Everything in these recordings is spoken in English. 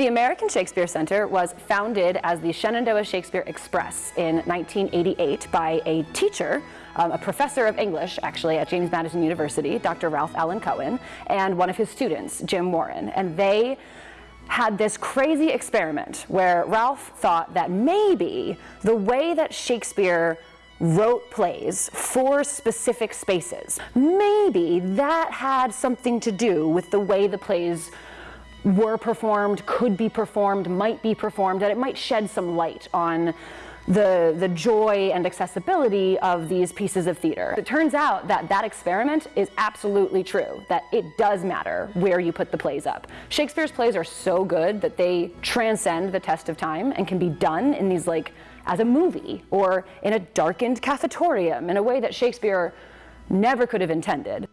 The American Shakespeare Center was founded as the Shenandoah Shakespeare Express in 1988 by a teacher, um, a professor of English actually at James Madison University, Dr. Ralph Alan Cohen, and one of his students, Jim Warren. And they had this crazy experiment where Ralph thought that maybe the way that Shakespeare wrote plays for specific spaces. Maybe that had something to do with the way the plays were performed, could be performed, might be performed, that it might shed some light on the, the joy and accessibility of these pieces of theater. It turns out that that experiment is absolutely true, that it does matter where you put the plays up. Shakespeare's plays are so good that they transcend the test of time and can be done in these like as a movie or in a darkened cafetorium in a way that Shakespeare never could have intended.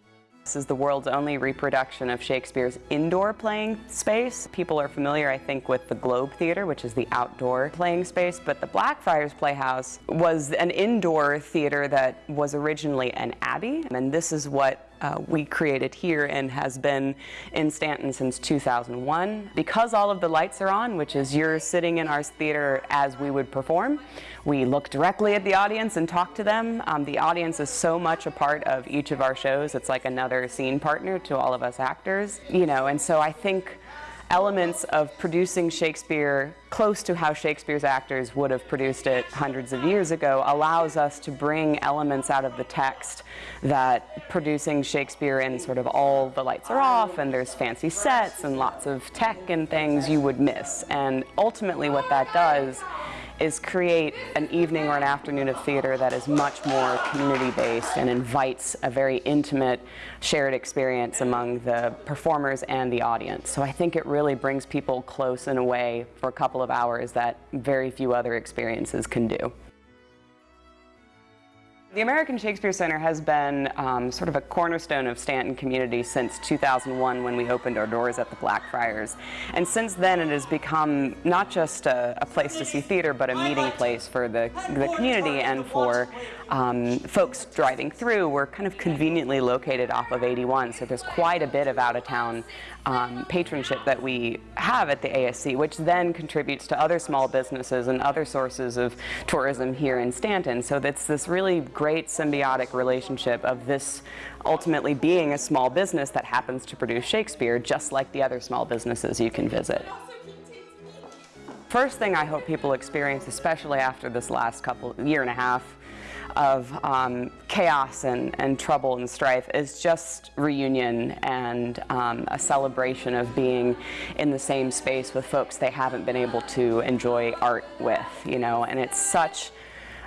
This is the world's only reproduction of Shakespeare's indoor playing space. People are familiar, I think, with the Globe Theatre, which is the outdoor playing space, but the Blackfriars Playhouse was an indoor theatre that was originally an abbey, and this is what uh, we created here and has been in Staunton since 2001. Because all of the lights are on, which is you're sitting in our theater as we would perform, we look directly at the audience and talk to them. Um, the audience is so much a part of each of our shows. It's like another scene partner to all of us actors, you know, and so I think elements of producing Shakespeare close to how Shakespeare's actors would have produced it hundreds of years ago allows us to bring elements out of the text that producing Shakespeare in sort of all the lights are off and there's fancy sets and lots of tech and things you would miss. And ultimately what that does is create an evening or an afternoon of theater that is much more community-based and invites a very intimate shared experience among the performers and the audience. So I think it really brings people close in a way for a couple of hours that very few other experiences can do. The American Shakespeare Center has been um, sort of a cornerstone of Staunton community since 2001 when we opened our doors at the Blackfriars. And since then it has become not just a, a place to see theater, but a meeting place for the, the community and for um, folks driving through. We're kind of conveniently located off of 81, so there's quite a bit of out-of-town um, patronship that we have at the ASC, which then contributes to other small businesses and other sources of tourism here in Staunton. So it's this really great symbiotic relationship of this ultimately being a small business that happens to produce Shakespeare, just like the other small businesses you can visit. First thing I hope people experience, especially after this last couple year and a half, of um, chaos and, and trouble and strife is just reunion and um, a celebration of being in the same space with folks they haven't been able to enjoy art with, you know, and it's such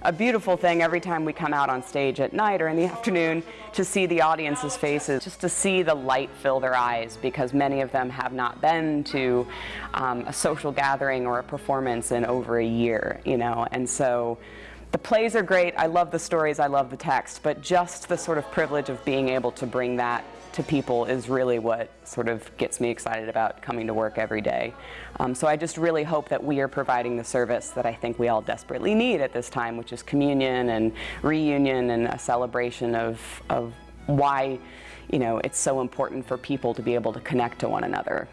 a beautiful thing every time we come out on stage at night or in the afternoon to see the audience's faces, just to see the light fill their eyes because many of them have not been to um, a social gathering or a performance in over a year, you know, and so the plays are great, I love the stories, I love the text, but just the sort of privilege of being able to bring that to people is really what sort of gets me excited about coming to work every day. Um, so I just really hope that we are providing the service that I think we all desperately need at this time, which is communion and reunion and a celebration of, of why you know, it's so important for people to be able to connect to one another.